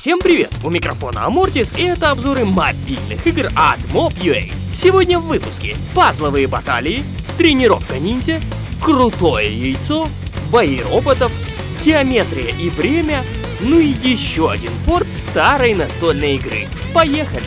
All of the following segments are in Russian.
Всем привет! У микрофона Амортис и это обзоры мобильных игр от Mob.ua. Сегодня в выпуске пазловые баталии, тренировка ниндзя, крутое яйцо, бои роботов, геометрия и время, ну и еще один порт старой настольной игры. Поехали!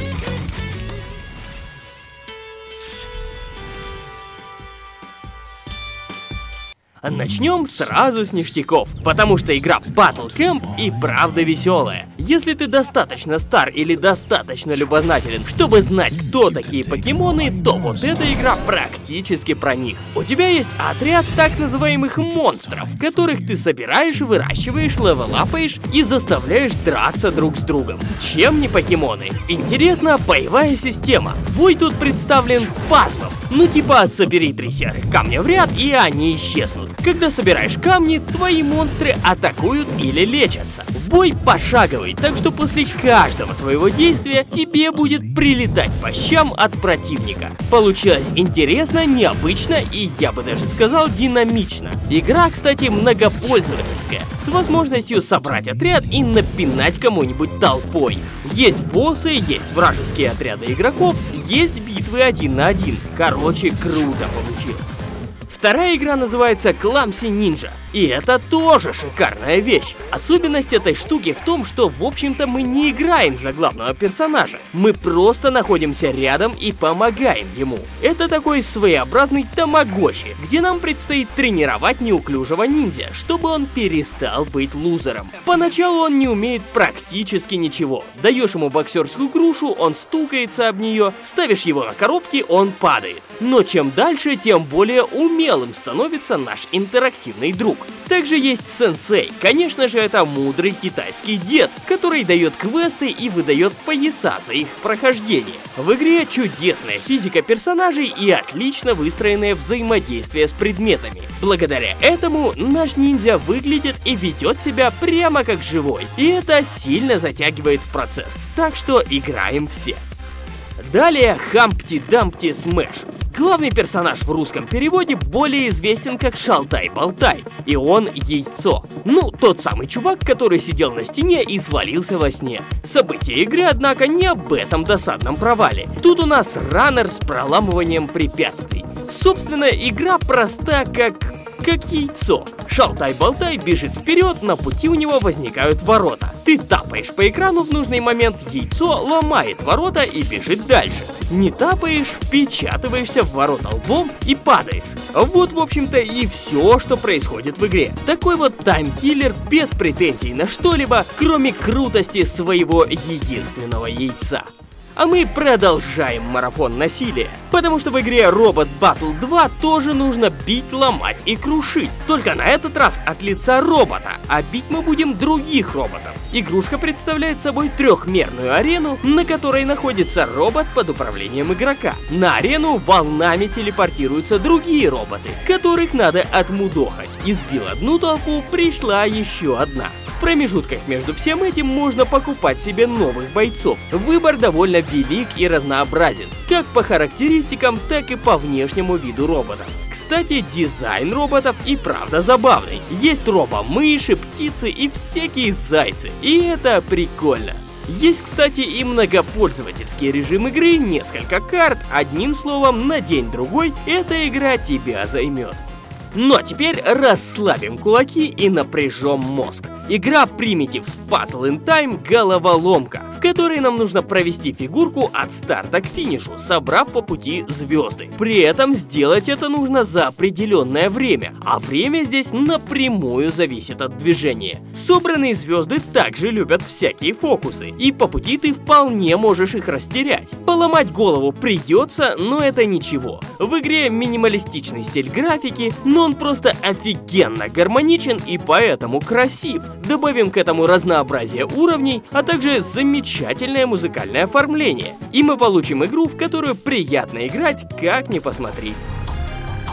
Начнем сразу с ништяков, потому что игра Battle Camp и правда веселая. Если ты достаточно стар или достаточно любознателен, чтобы знать, кто такие покемоны, то вот эта игра практически про них. У тебя есть отряд так называемых монстров, которых ты собираешь, выращиваешь, левелапаешь и заставляешь драться друг с другом. Чем не покемоны? Интересно, боевая система. Бой тут представлен пазлом. Ну типа собери три серых камня в ряд и они исчезнут. Когда собираешь камни, твои монстры атакуют или лечатся. Бой пошаговый, так что после каждого твоего действия тебе будет прилетать по щам от противника. Получилось интересно, необычно и, я бы даже сказал, динамично. Игра, кстати, многопользовательская, с возможностью собрать отряд и напинать кому-нибудь толпой. Есть боссы, есть вражеские отряды игроков, есть битвы один на один. Короче, круто получилось. Вторая игра называется Clumsy Ninja. И это тоже шикарная вещь. Особенность этой штуки в том, что в общем-то мы не играем за главного персонажа. Мы просто находимся рядом и помогаем ему. Это такой своеобразный тамагочи, где нам предстоит тренировать неуклюжего ниндзя, чтобы он перестал быть лузером. Поначалу он не умеет практически ничего. Даешь ему боксерскую грушу, он стукается об нее, ставишь его на коробки, он падает. Но чем дальше, тем более умелым становится наш интерактивный друг. Также есть сенсей. Конечно же, это мудрый китайский дед, который дает квесты и выдает пояса за их прохождение. В игре чудесная физика персонажей и отлично выстроенное взаимодействие с предметами. Благодаря этому наш ниндзя выглядит и ведет себя прямо как живой. И это сильно затягивает в процесс. Так что играем все. Далее Humpty Dumpty Smash. Главный персонаж в русском переводе более известен как Шалтай-Болтай, и он Яйцо. Ну, тот самый чувак, который сидел на стене и свалился во сне. События игры, однако, не об этом досадном провале. Тут у нас раннер с проламыванием препятствий. Собственно, игра проста как как яйцо. Шалтай-болтай бежит вперед, на пути у него возникают ворота. Ты тапаешь по экрану в нужный момент, яйцо ломает ворота и бежит дальше. Не тапаешь, впечатываешься в ворота лбом и падаешь. Вот, в общем-то, и все, что происходит в игре. Такой вот таймкиллер без претензий на что-либо, кроме крутости своего единственного яйца. А мы продолжаем марафон насилия. Потому что в игре Robot Battle 2 тоже нужно бить, ломать и крушить. Только на этот раз от лица робота, а бить мы будем других роботов. Игрушка представляет собой трехмерную арену, на которой находится робот под управлением игрока. На арену волнами телепортируются другие роботы, которых надо отмудохать. Избил одну толпу, пришла еще одна промежутках между всем этим можно покупать себе новых бойцов. Выбор довольно велик и разнообразен, как по характеристикам, так и по внешнему виду роботов. Кстати, дизайн роботов и правда забавный. Есть робо-мыши, птицы и всякие зайцы, и это прикольно. Есть, кстати, и многопользовательский режим игры, несколько карт, одним словом, на день-другой эта игра тебя займет. А теперь расслабим кулаки и напряжем мозг. Игра Primitives Puzzle in Time головоломка, в которой нам нужно провести фигурку от старта к финишу, собрав по пути звезды. При этом сделать это нужно за определенное время, а время здесь напрямую зависит от движения. Собранные звезды также любят всякие фокусы, и по пути ты вполне можешь их растерять. Поломать голову придется, но это ничего. В игре минималистичный стиль графики, но он просто офигенно гармоничен и поэтому красив. Добавим к этому разнообразие уровней, а также замечательное музыкальное оформление. И мы получим игру, в которую приятно играть, как ни посмотри.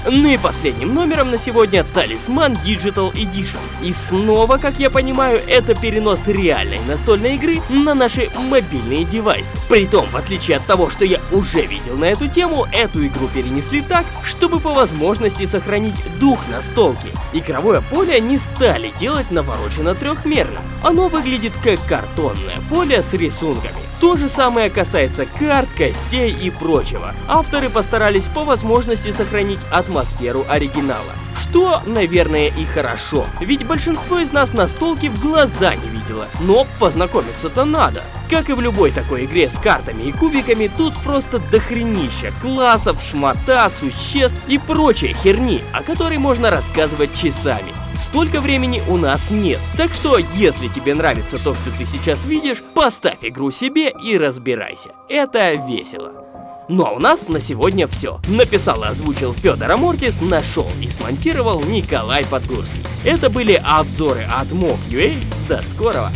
Ну и последним номером на сегодня Талисман Digital Edition. И снова, как я понимаю, это перенос реальной настольной игры на наши мобильные девайсы. Притом, в отличие от того, что я уже видел на эту тему, эту игру перенесли так, чтобы по возможности сохранить дух настолки. Игровое поле не стали делать навороченно трехмерно, Оно выглядит как картонное поле с рисунками. То же самое касается карт, костей и прочего. Авторы постарались по возможности сохранить атмосферу оригинала. Что, наверное, и хорошо, ведь большинство из нас настолки в глаза не видело, но познакомиться-то надо. Как и в любой такой игре с картами и кубиками, тут просто дохренища классов, шмота, существ и прочей херни, о которой можно рассказывать часами. Столько времени у нас нет, так что если тебе нравится то, что ты сейчас видишь, поставь игру себе и разбирайся. Это весело. Ну а у нас на сегодня все. Написал и озвучил Федор Амортис, нашел и смонтировал Николай Подгорский. Это были обзоры от Mog.ua. До скорого!